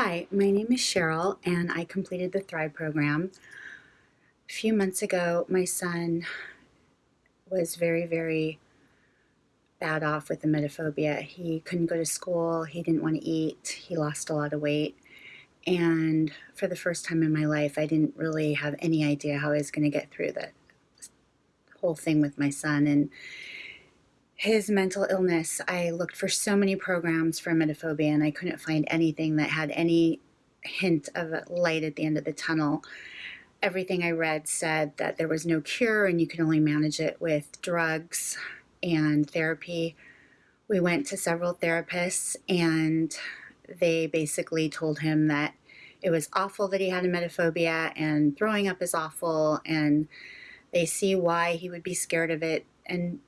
Hi, my name is Cheryl, and I completed the Thrive program. A few months ago, my son was very, very bad off with the emetophobia. He couldn't go to school, he didn't want to eat, he lost a lot of weight. And for the first time in my life, I didn't really have any idea how I was going to get through the whole thing with my son. And his mental illness, I looked for so many programs for emetophobia and I couldn't find anything that had any hint of light at the end of the tunnel. Everything I read said that there was no cure and you could only manage it with drugs and therapy. We went to several therapists and they basically told him that it was awful that he had emetophobia and throwing up is awful and they see why he would be scared of it and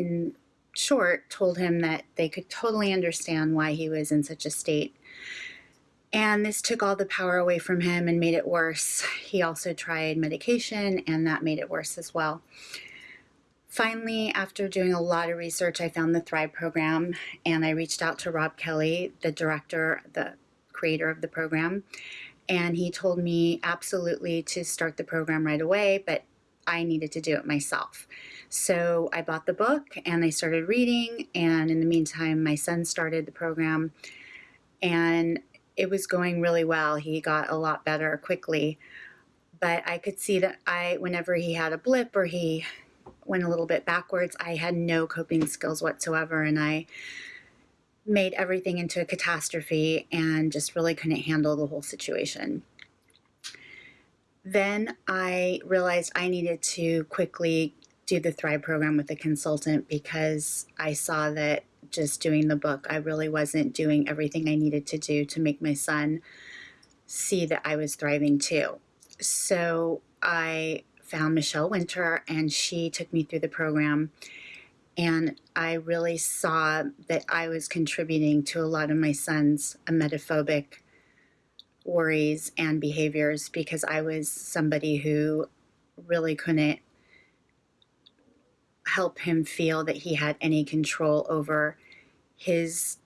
in short, told him that they could totally understand why he was in such a state. And this took all the power away from him and made it worse. He also tried medication, and that made it worse as well. Finally, after doing a lot of research, I found the Thrive program and I reached out to Rob Kelly, the director, the creator of the program, and he told me absolutely to start the program right away, but I needed to do it myself. So I bought the book and I started reading. And in the meantime, my son started the program and it was going really well. He got a lot better quickly. But I could see that I, whenever he had a blip or he went a little bit backwards, I had no coping skills whatsoever. And I made everything into a catastrophe and just really couldn't handle the whole situation. Then I realized I needed to quickly do the Thrive program with a consultant because I saw that just doing the book, I really wasn't doing everything I needed to do to make my son see that I was thriving too. So I found Michelle Winter and she took me through the program and I really saw that I was contributing to a lot of my son's emetophobic worries and behaviors because I was somebody who really couldn't help him feel that he had any control over his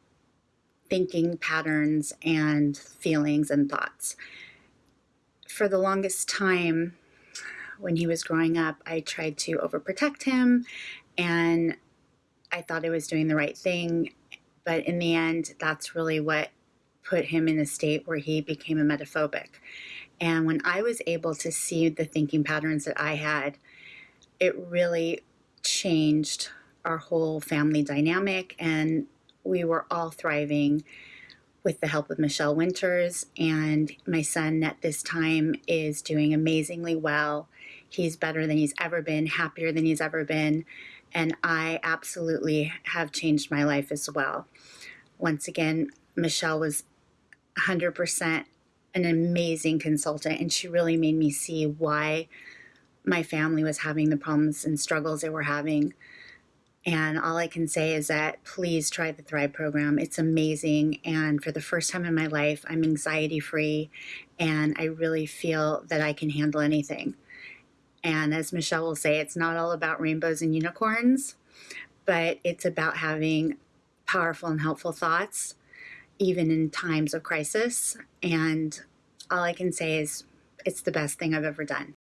thinking patterns and feelings and thoughts. For the longest time, when he was growing up, I tried to overprotect him and I thought I was doing the right thing. But in the end, that's really what put him in a state where he became a emetophobic. And when I was able to see the thinking patterns that I had, it really changed our whole family dynamic and we were all thriving with the help of Michelle Winters and my son at this time is doing amazingly well. He's better than he's ever been, happier than he's ever been, and I absolutely have changed my life as well. Once again, Michelle was 100% an amazing consultant and she really made me see why my family was having the problems and struggles they were having. And all I can say is that please try the Thrive program. It's amazing. And for the first time in my life, I'm anxiety free and I really feel that I can handle anything. And as Michelle will say, it's not all about rainbows and unicorns, but it's about having powerful and helpful thoughts even in times of crisis. And all I can say is it's the best thing I've ever done.